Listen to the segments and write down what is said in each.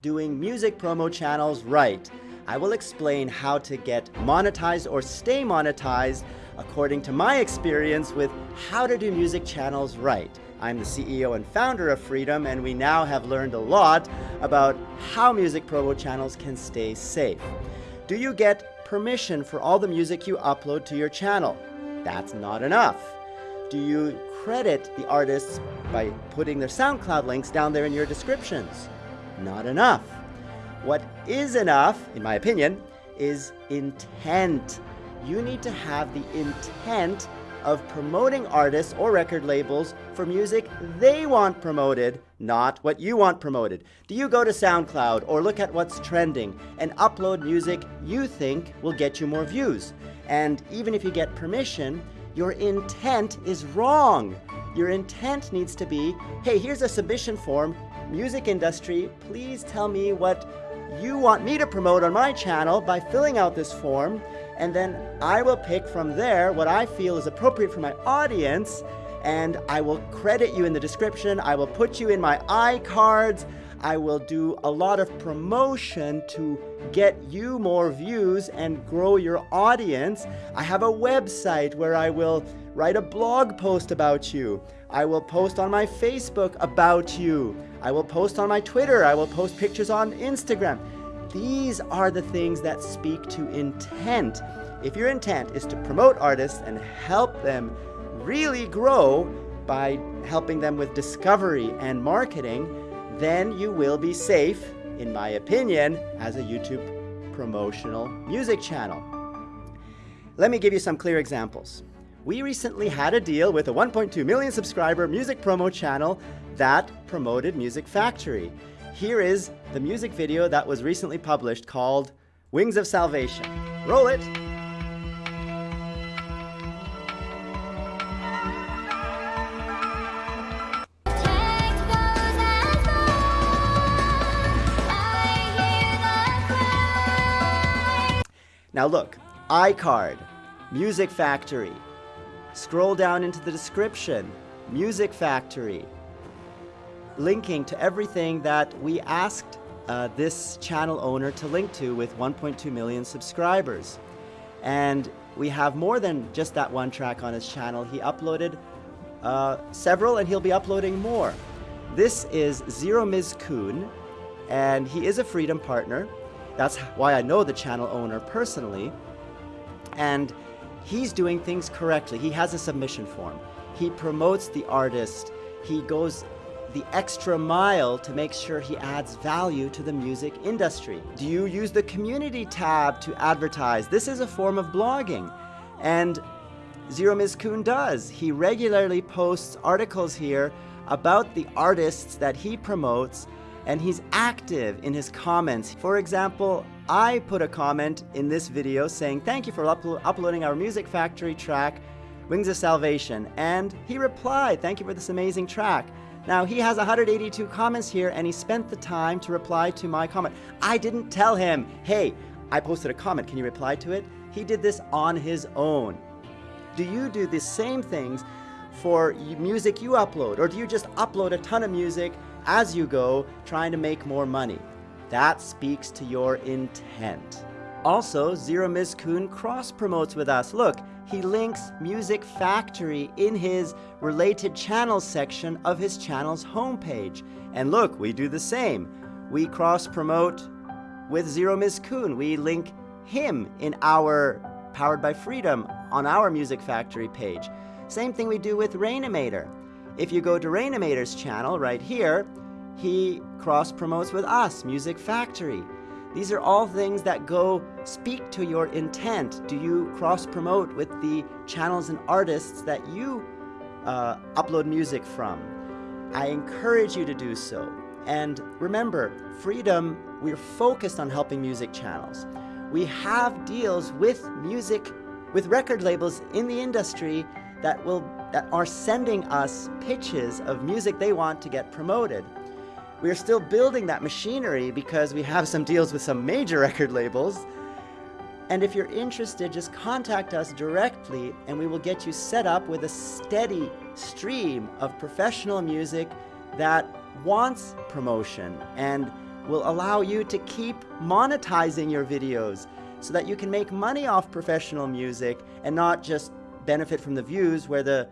doing music promo channels right. I will explain how to get monetized or stay monetized according to my experience with how to do music channels right. I'm the CEO and founder of Freedom, and we now have learned a lot about how music promo channels can stay safe. Do you get permission for all the music you upload to your channel? That's not enough. Do you credit the artists by putting their SoundCloud links down there in your descriptions? Not enough. What is enough, in my opinion, is intent. You need to have the intent of promoting artists or record labels for music they want promoted, not what you want promoted. Do you go to SoundCloud or look at what's trending and upload music you think will get you more views? And even if you get permission, your intent is wrong. Your intent needs to be, hey, here's a submission form, music industry, please tell me what you want me to promote on my channel by filling out this form, and then I will pick from there what I feel is appropriate for my audience, and I will credit you in the description, I will put you in my iCards, I will do a lot of promotion to get you more views and grow your audience. I have a website where I will write a blog post about you. I will post on my Facebook about you. I will post on my Twitter. I will post pictures on Instagram. These are the things that speak to intent. If your intent is to promote artists and help them really grow by helping them with discovery and marketing, then you will be safe, in my opinion, as a YouTube promotional music channel. Let me give you some clear examples. We recently had a deal with a 1.2 million subscriber music promo channel that promoted Music Factory. Here is the music video that was recently published called Wings of Salvation. Roll it! Now look, iCard, Music Factory. Scroll down into the description, Music Factory linking to everything that we asked uh, this channel owner to link to with 1.2 million subscribers. And we have more than just that one track on his channel. He uploaded uh, several and he'll be uploading more. This is Zero Mizkun and he is a Freedom partner. That's why I know the channel owner personally. And he's doing things correctly. He has a submission form. He promotes the artist. He goes the extra mile to make sure he adds value to the music industry? Do you use the community tab to advertise? This is a form of blogging. And Zero Mizkun does. He regularly posts articles here about the artists that he promotes and he's active in his comments. For example, I put a comment in this video saying, thank you for uplo uploading our Music Factory track, Wings of Salvation. And he replied, thank you for this amazing track. Now, he has 182 comments here, and he spent the time to reply to my comment. I didn't tell him, hey, I posted a comment, can you reply to it? He did this on his own. Do you do the same things for music you upload, or do you just upload a ton of music as you go, trying to make more money? That speaks to your intent. Also, Zero Mizkun cross-promotes with us. Look, he links Music Factory in his related channels section of his channel's homepage. And look, we do the same. We cross-promote with Zero Mizkun. We link him in our Powered by Freedom on our Music Factory page. Same thing we do with Rainimator. If you go to Rainimator's channel right here, he cross-promotes with us, Music Factory. These are all things that go speak to your intent. Do you cross-promote with the channels and artists that you uh, upload music from? I encourage you to do so. And remember, Freedom, we're focused on helping music channels. We have deals with music, with record labels in the industry that will that are sending us pitches of music they want to get promoted. We are still building that machinery because we have some deals with some major record labels. And if you're interested, just contact us directly and we will get you set up with a steady stream of professional music that wants promotion and will allow you to keep monetizing your videos so that you can make money off professional music and not just benefit from the views where the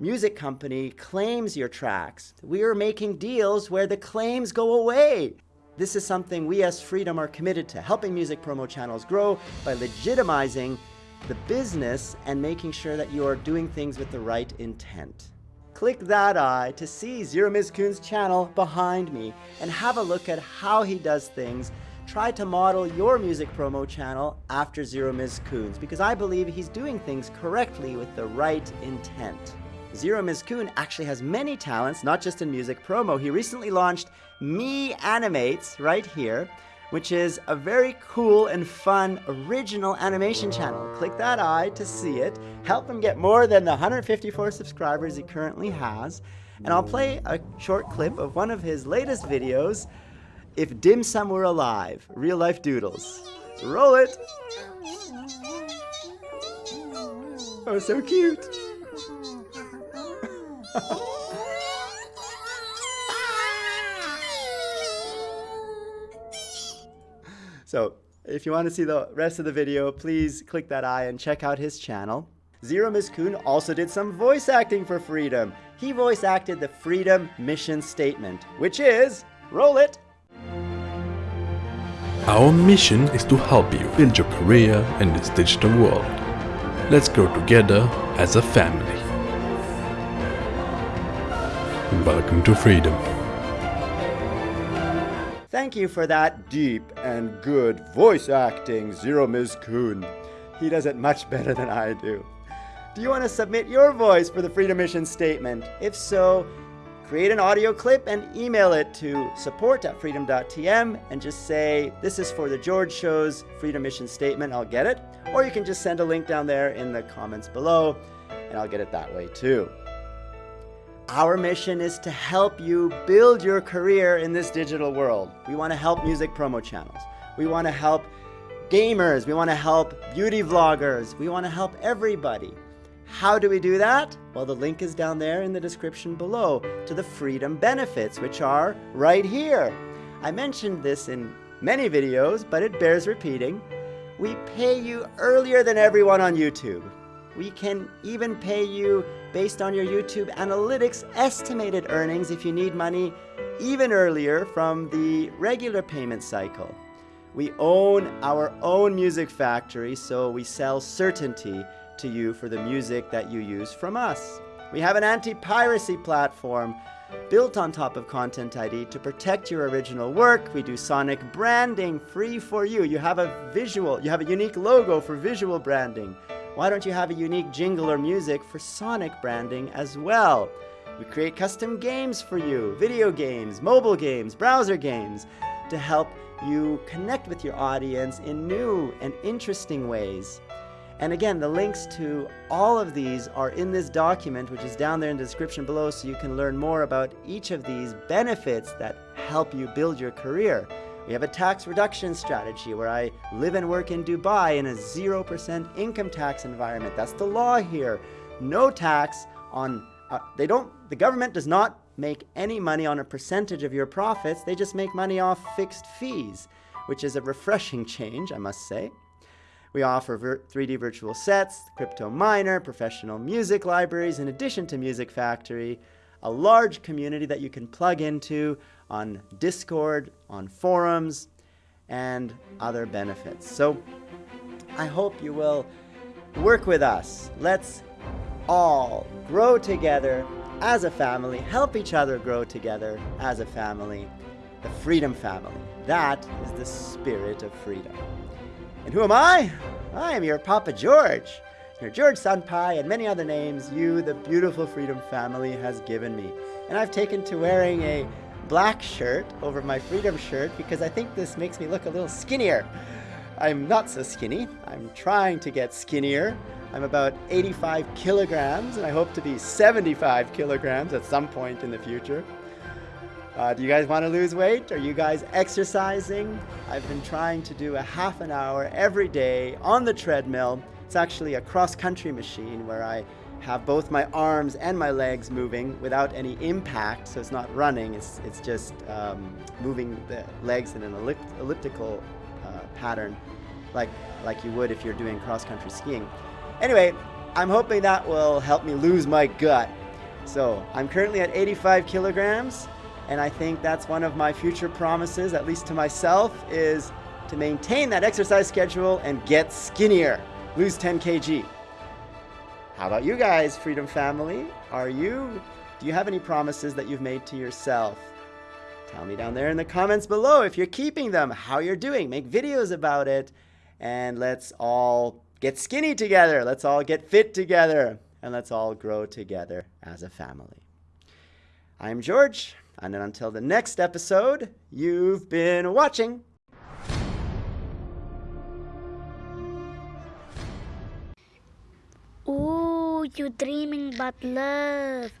music company claims your tracks. We are making deals where the claims go away. This is something we as Freedom are committed to, helping music promo channels grow by legitimizing the business and making sure that you are doing things with the right intent. Click that eye to see Zero Mizkun's channel behind me and have a look at how he does things. Try to model your music promo channel after Zero Mizkun's because I believe he's doing things correctly with the right intent. Zero Mizkun actually has many talents, not just in music promo. He recently launched Me Animates right here, which is a very cool and fun original animation channel. Click that eye to see it. Help him get more than the 154 subscribers he currently has. And I'll play a short clip of one of his latest videos, If Dim Sum Were Alive, Real Life Doodles. Roll it! Oh, so cute! So if you want to see the rest of the video, please click that eye and check out his channel. Zero Mizkun also did some voice acting for Freedom. He voice acted the Freedom Mission Statement, which is, roll it! Our mission is to help you build your career in this digital world. Let's grow together as a family. Welcome to Freedom. Thank you for that deep and good voice acting, Zero Mizkun. He does it much better than I do. Do you want to submit your voice for the Freedom Mission Statement? If so, create an audio clip and email it to support@freedom.tm and just say, this is for the George Show's Freedom Mission Statement, I'll get it. Or you can just send a link down there in the comments below and I'll get it that way too. Our mission is to help you build your career in this digital world. We want to help music promo channels. We want to help gamers. We want to help beauty vloggers. We want to help everybody. How do we do that? Well, the link is down there in the description below to the freedom benefits, which are right here. I mentioned this in many videos, but it bears repeating. We pay you earlier than everyone on YouTube. We can even pay you based on your YouTube analytics estimated earnings if you need money even earlier from the regular payment cycle. We own our own music factory, so we sell certainty to you for the music that you use from us. We have an anti-piracy platform built on top of Content ID to protect your original work. We do sonic branding free for you. You have a visual, you have a unique logo for visual branding. Why don't you have a unique jingle or music for Sonic branding as well? We create custom games for you, video games, mobile games, browser games, to help you connect with your audience in new and interesting ways. And again, the links to all of these are in this document, which is down there in the description below, so you can learn more about each of these benefits that help you build your career. We have a tax reduction strategy where I live and work in Dubai in a 0% income tax environment. That's the law here. No tax on, uh, they don't, the government does not make any money on a percentage of your profits. They just make money off fixed fees, which is a refreshing change, I must say. We offer 3D virtual sets, crypto miner, professional music libraries, in addition to Music Factory, a large community that you can plug into on Discord, on forums, and other benefits. So I hope you will work with us. Let's all grow together as a family, help each other grow together as a family, the Freedom Family. That is the spirit of freedom. And who am I? I am your Papa George. Your George Senpai and many other names you, the beautiful Freedom Family, has given me. And I've taken to wearing a black shirt over my Freedom shirt because I think this makes me look a little skinnier. I'm not so skinny. I'm trying to get skinnier. I'm about 85 kilograms and I hope to be 75 kilograms at some point in the future. Uh, do you guys want to lose weight? Are you guys exercising? I've been trying to do a half an hour every day on the treadmill it's actually a cross-country machine where I have both my arms and my legs moving without any impact. So it's not running, it's, it's just um, moving the legs in an ellipt- elliptical uh, pattern like, like you would if you're doing cross country skiing. Anyway, I'm hoping that will help me lose my gut. So I'm currently at 85 kilograms, and I think that's one of my future promises, at least to myself, is to maintain that exercise schedule and get skinnier, lose 10 kg. How about you guys, Freedom Family? Are you, do you have any promises that you've made to yourself? Tell me down there in the comments below if you're keeping them, how you're doing. Make videos about it, and let's all get skinny together. Let's all get fit together, and let's all grow together as a family. I'm George, and until the next episode, you've been watching. You dreaming about love.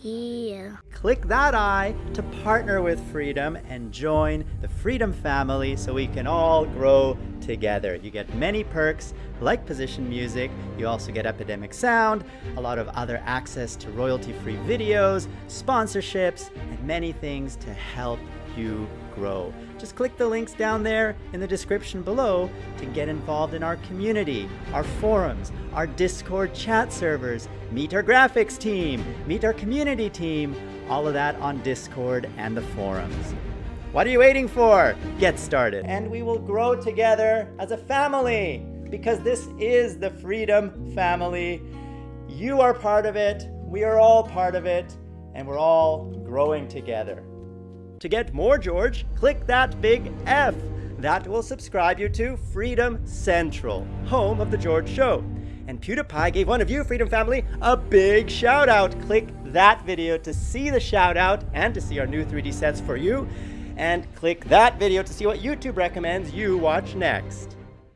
Yeah. Click that eye to partner with Freedom and join the Freedom family so we can all grow together. You get many perks like position music, you also get Epidemic Sound, a lot of other access to royalty free videos, sponsorships, and many things to help you grow. Just click the links down there in the description below to get involved in our community, our forums, our Discord chat servers, meet our graphics team, meet our community team, all of that on Discord and the forums. What are you waiting for? Get started. And we will grow together as a family because this is the Freedom Family. You are part of it, we are all part of it, and we're all growing together. To get more George, click that big F. That will subscribe you to Freedom Central, home of The George Show. And PewDiePie gave one of you, Freedom Family, a big shout out. Click that video to see the shout out and to see our new 3D sets for you. And click that video to see what YouTube recommends you watch next.